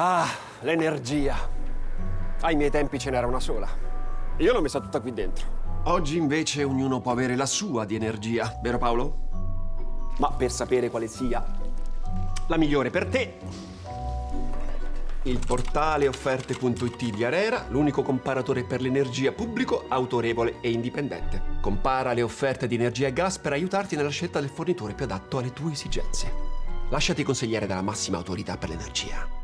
Ah, l'energia. Ai miei tempi ce n'era una sola. Io l'ho messa tutta qui dentro. Oggi invece ognuno può avere la sua di energia, vero Paolo? Ma per sapere quale sia la migliore per te, Il portale offerte.it di Arera, l'unico comparatore per l'energia pubblico, autorevole e indipendente. Compara le offerte di energia e gas per aiutarti nella scelta del fornitore più adatto alle tue esigenze. Lasciati consigliare dalla massima autorità per l'energia.